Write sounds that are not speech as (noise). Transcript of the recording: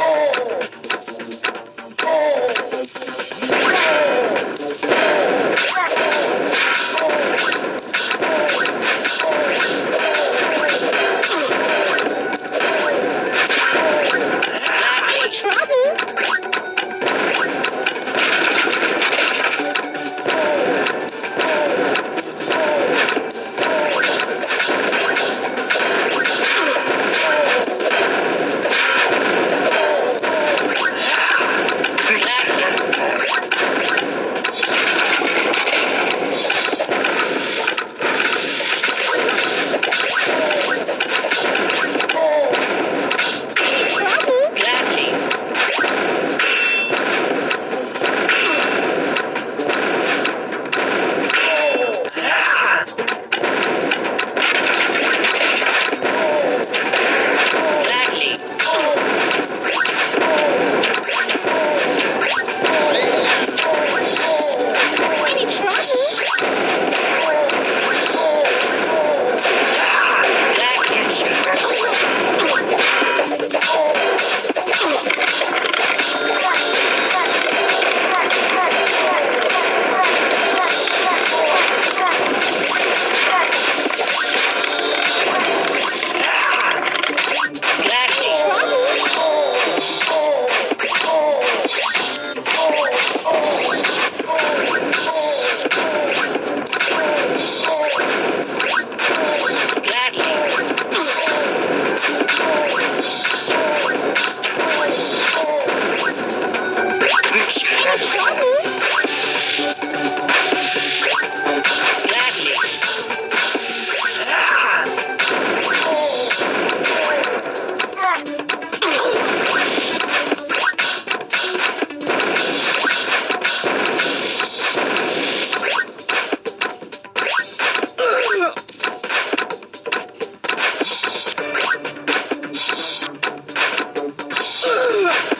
Oh! Ugh! (laughs)